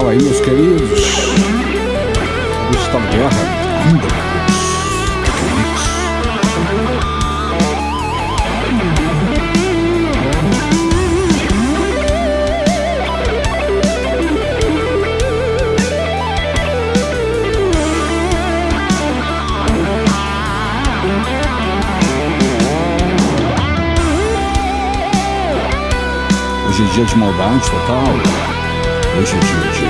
Fala aí, meus queridos. Gustavo Guerra. Hoje é dia de maldade total. Hoje é dia de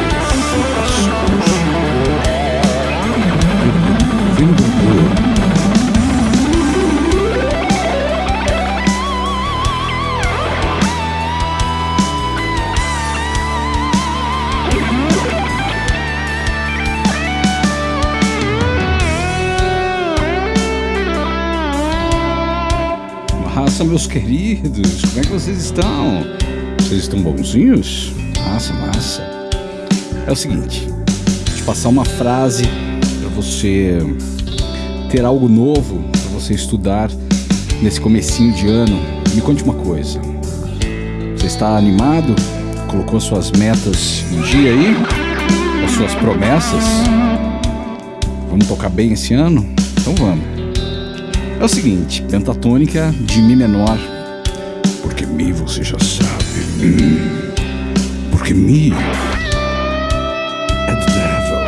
meus queridos, como é que vocês estão? Vocês estão bonzinhos? Massa, massa. É o seguinte, vou te passar uma frase para você ter algo novo para você estudar nesse comecinho de ano. Me conte uma coisa. Você está animado? Colocou suas metas em dia aí? As suas promessas? Vamos tocar bem esse ano? Então vamos. É o seguinte, pentatônica de Mi menor. Porque Mi você já sabe. Mi é do devil.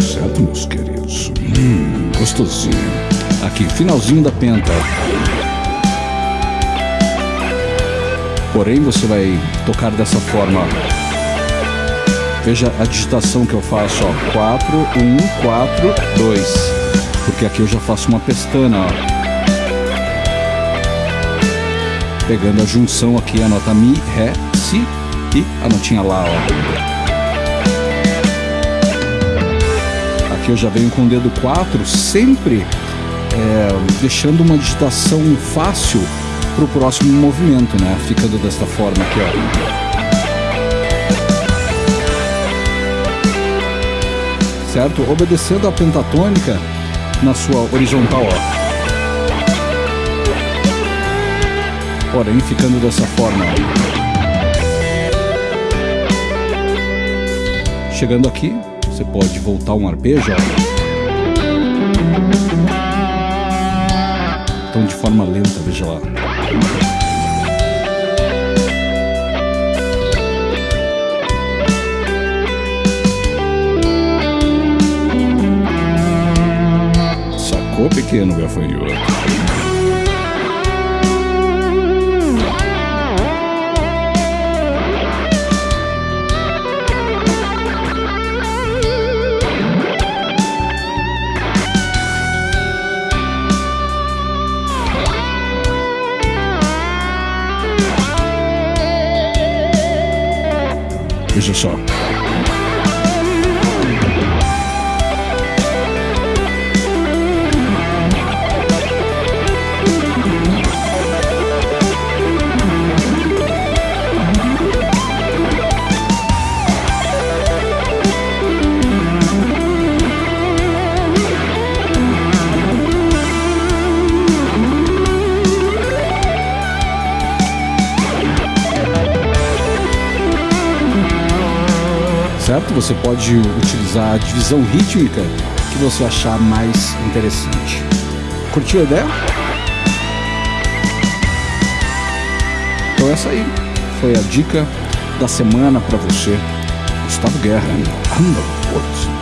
Certo, meus queridos? Hum, gostosinho. Aqui, finalzinho da penta. Porém, você vai tocar dessa forma. Veja a digitação que eu faço, ó. 4, 1, 4, 2. Porque aqui eu já faço uma pestana, ó. Pegando a junção aqui, a nota Mi, Ré, Si e a notinha Lá, ó. Aqui eu já venho com o dedo 4, sempre é, deixando uma digitação fácil para o próximo movimento, né? Ficando desta forma aqui, ó. Certo? Obedecendo a pentatônica na sua horizontal, ó. Porém, ficando dessa forma. Chegando aqui, você pode voltar um arpejo. Então, de forma lenta, veja lá. Sacou, pequeno gafanhoto? Veja só. Certo? Você pode utilizar a divisão rítmica que você achar mais interessante. Curtiu a ideia? Então essa aí foi a dica da semana para você. Gustavo Guerra, Underworld.